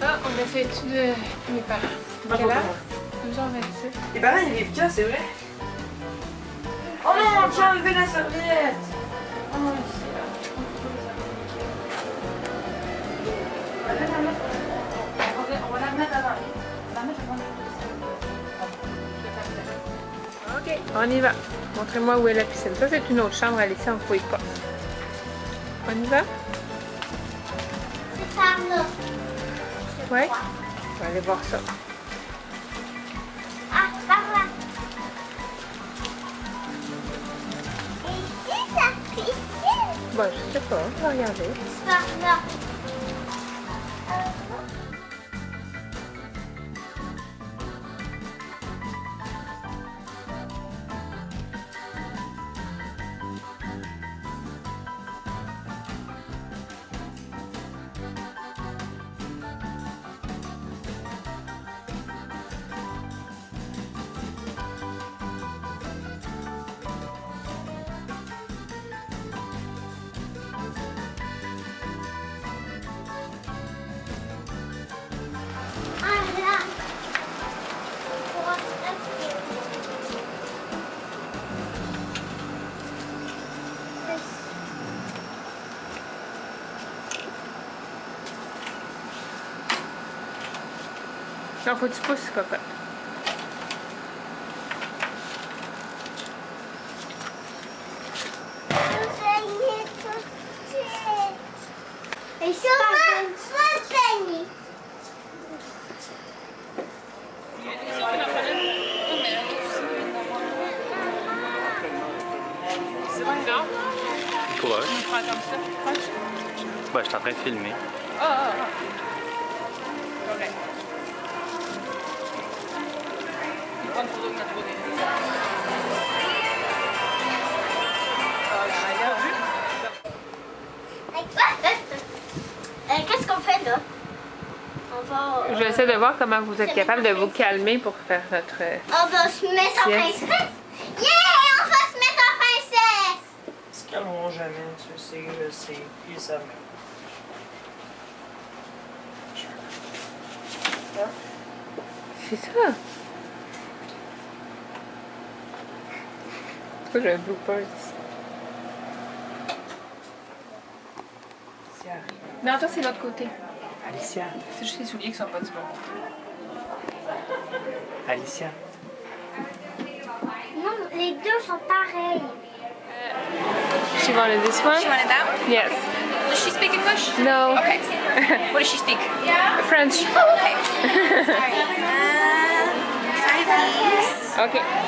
Ah, on a fait étude de mes parents. Quel âge 12h27. Les parents, ils vivent quand, c'est vrai? Oh non, tiens, enlevé la serviette! Oh non, ici, là. On va la mettre- on va- on va la mettre avant. On va la mettre avant. Ok, on y va. Montrez-moi où est la piscine. Ça, c'est une autre chambre à laisser en fouille pas. On y va? Ouais. On va aller voir ça. Ah, par là. Et ici, la piscine. Bon, je sais pas. On va regarder. C'est par là. Faut que tu pousses, cocotte. Et sur ma, comme ça. Proche. Ouais, je suis en train de filmer. Ah, ah, ah. Correct. Qu'est-ce qu'on fait là? On va, euh, J'essaie de voir comment vous êtes capable de vous calmer pour faire notre... euh, on va se mettre en princesse. Yeah, on va se mettre en princesse. Ils se calmeront jamais, tu sais, je sais. Ils savent même. C'est ça. Pourquoi j'ai un blooper ici? Alicia. Non, toi, c'est l'autre côté. Alicia. C'est juste les souliers qui sont pas du bon. Alicia. Non, les deux sont pareils. She wanted this one? She wanted that one? Yes. Does she speak English? No. Okay. what does she speak? French. Oh, okay. Sorry. Uh.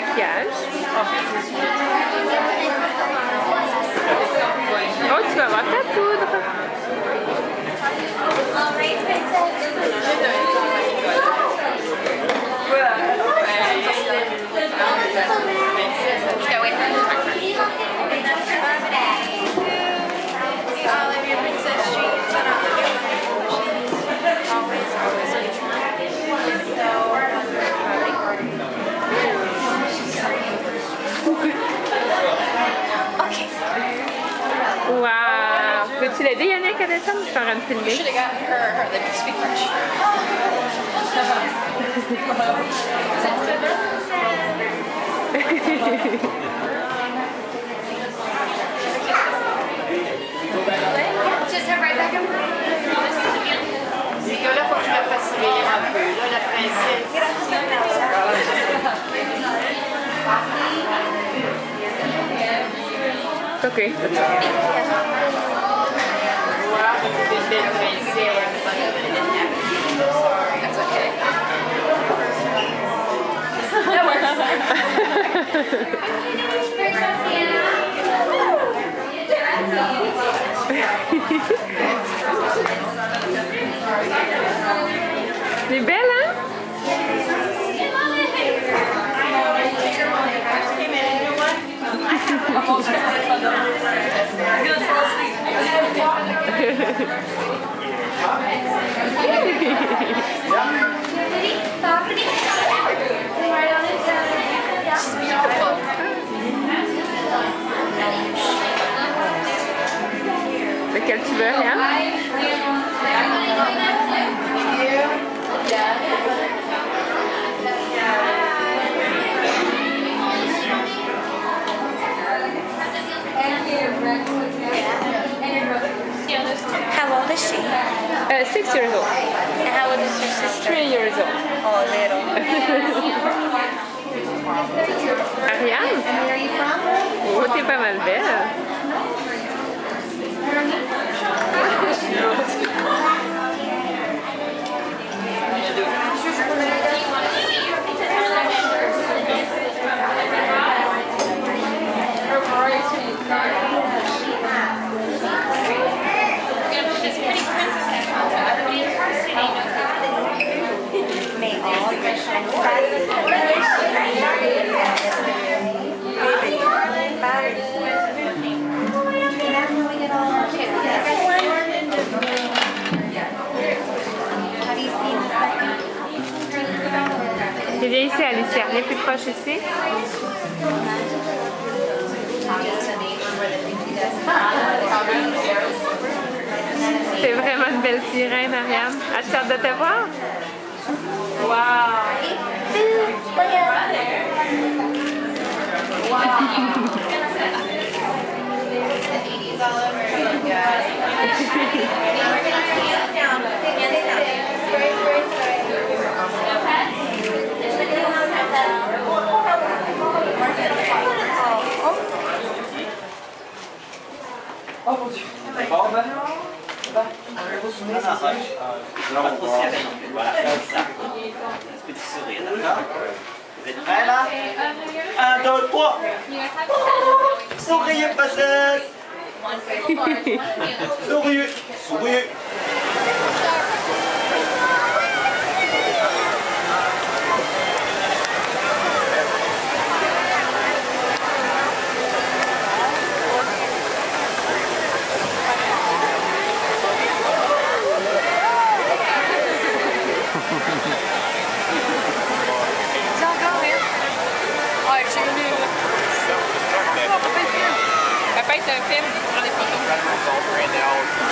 maquillage. Head right back over. C'est que là, faut que je la fasse réveiller un peu. Là, la princesse. OK. Di bella? Lequel tu veux, Ryan? How old is she? Uh, six years old. And how old is your sister? Three years old. Oh, little. Ariane? Oh, t'es pas mal belle. Viens ici, Alicia. Viens plus proche ici. C'est vraiment une belle sirène, Ariane. As-tu hâte de te voir? Eighties all over again, Oh mon dieu. Bon ben. Ben, Pas trop serré. Voilà, comme ça. Un petit sourire, d'accord Vous êtes prêts là? 1, 2, 3 Souriez, princesse Souriez Souriez analysis.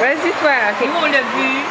Vas-y, toi. Nous on l'a vu.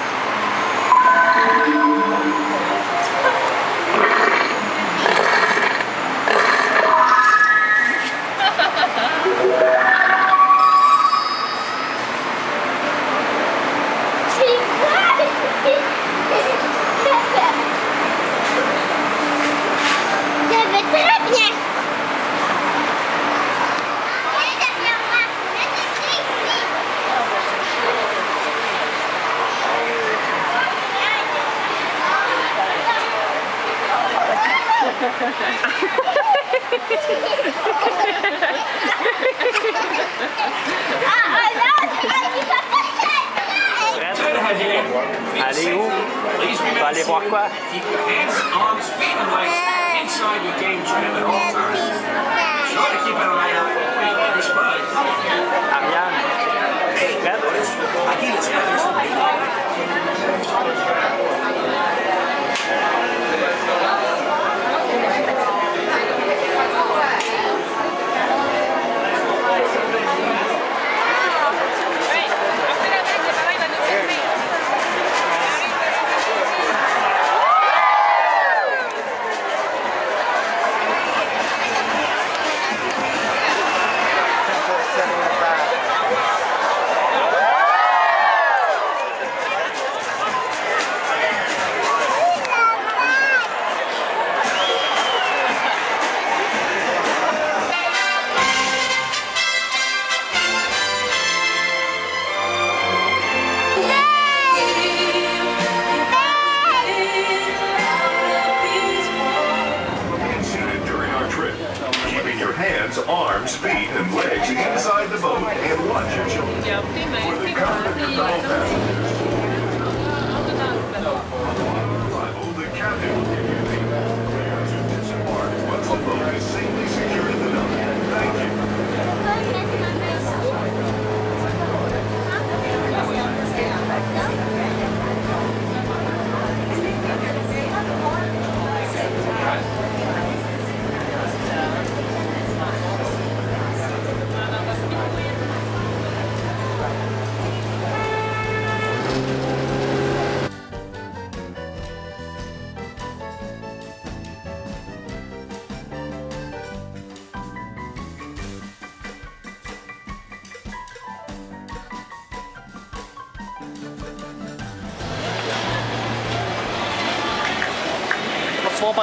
And watch your children.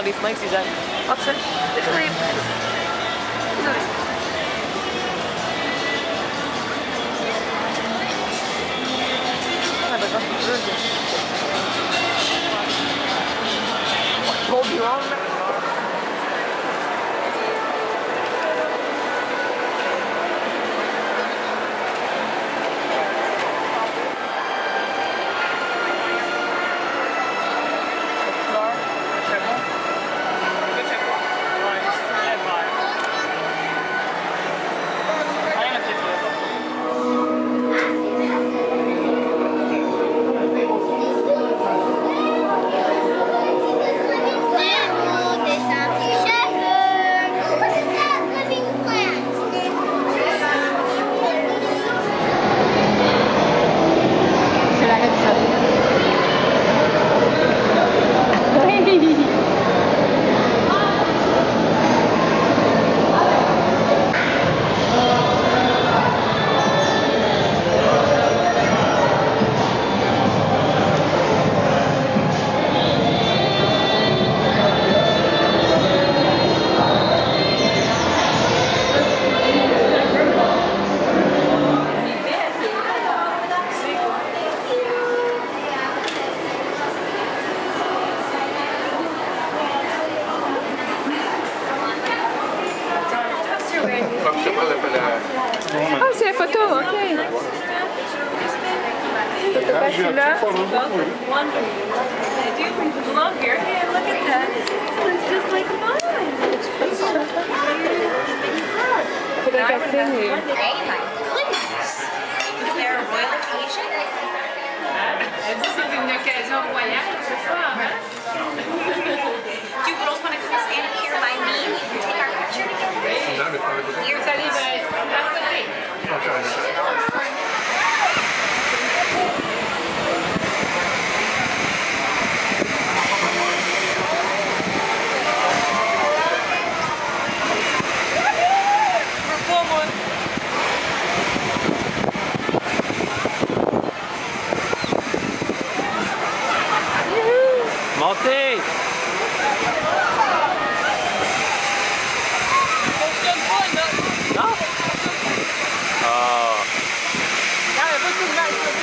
these mics he's But she loves both wondering what they do bring you belong here. Hey, look at that. It's just like mine. It's so I think singing. sing. My goodness. Is there a royal occasion? This is une occasion royale ce soir, hein? Do you girls want to come stand up here by me and we can take our picture together? You're ready, guys. Have a good day.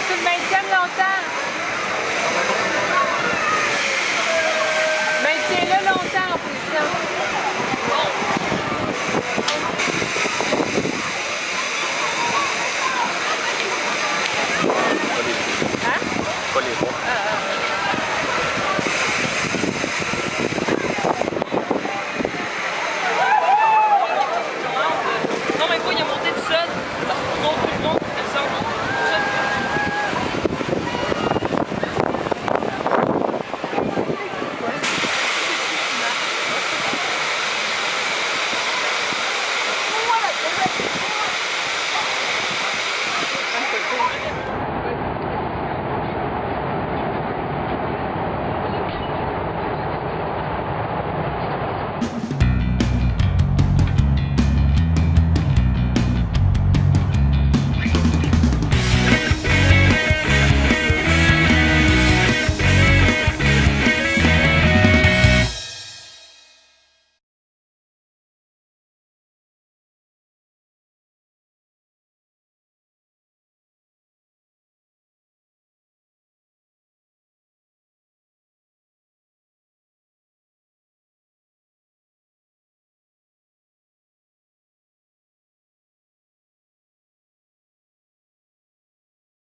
c'est le 20e longtemps.